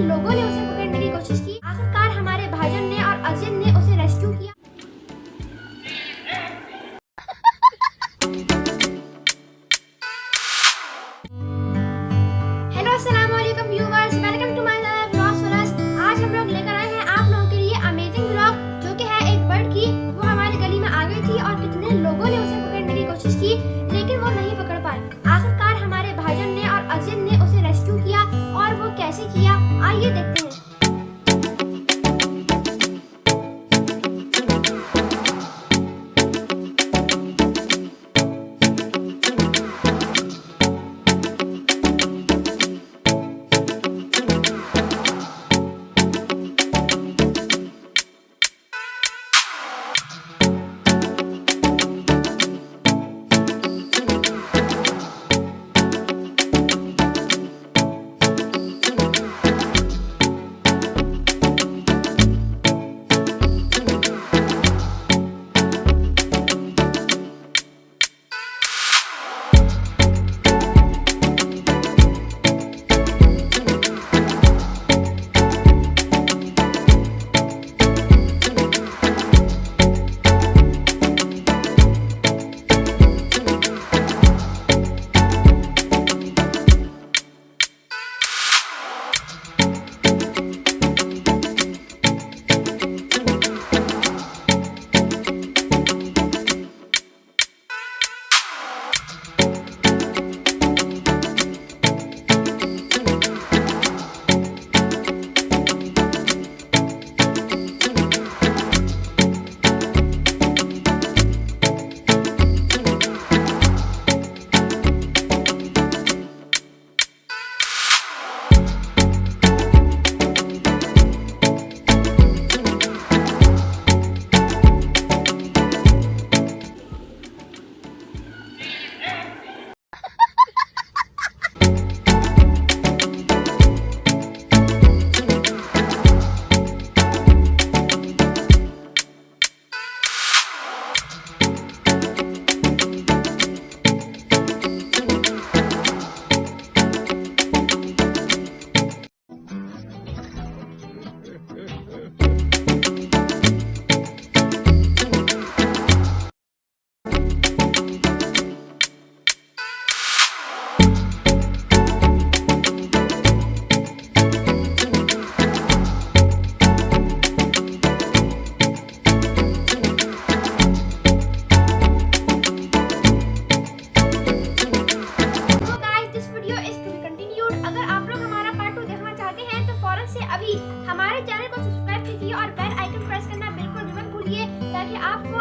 लोगों ने उसे पकड़ने की कोशिश की। आखिरकार हमारे भाईजान ने और अजित ने उसे रेस्क्यू किया। हेलो, अस्सलाम वालेकुम viewers welcome to my vlogs followers आज हम लोग लेकर आए हैं आप लोगों के लिए अमेजिंग व्लॉग जो कि है एक बर्ड की। वो हमारी गली में आ गई थी और कितने लोगों ने उसे पकड़ने की कोशिश की, लेकिन वो नहीं पकड़ पाए। से अभी हमारे चैनल को सब्सक्राइब कीजिए और बेल आइकन प्रेस करना बिल्कुल भी मत भूलिए ताकि आपको